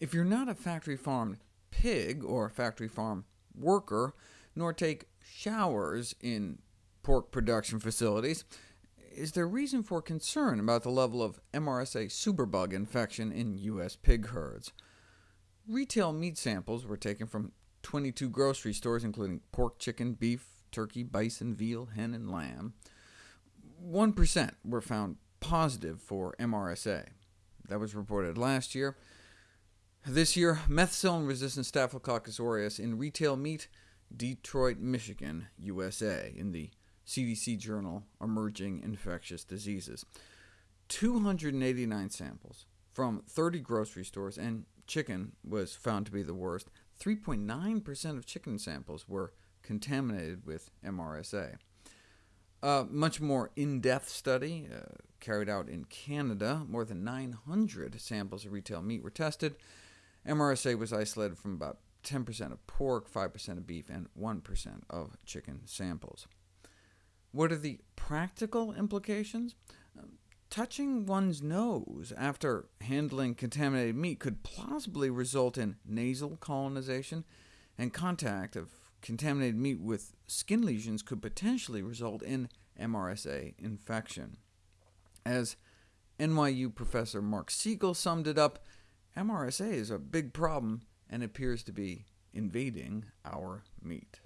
If you're not a factory-farmed pig or factory farm worker, nor take showers in pork production facilities, is there reason for concern about the level of MRSA superbug infection in U.S. pig herds? Retail meat samples were taken from 22 grocery stores, including pork, chicken, beef, turkey, bison, veal, hen, and lamb. 1% were found positive for MRSA. That was reported last year. This year, methicillin-resistant Staphylococcus aureus in retail meat, Detroit, Michigan, USA, in the CDC journal Emerging Infectious Diseases. 289 samples from 30 grocery stores, and chicken was found to be the worst. 3.9% of chicken samples were contaminated with MRSA. A much more in-depth study uh, carried out in Canada, more than 900 samples of retail meat were tested. MRSA was isolated from about 10% of pork, 5% of beef, and 1% of chicken samples. What are the practical implications? Um, touching one's nose after handling contaminated meat could plausibly result in nasal colonization, and contact of contaminated meat with skin lesions could potentially result in MRSA infection. As NYU professor Marc Siegel summed it up, MRSA is a big problem and appears to be invading our meat.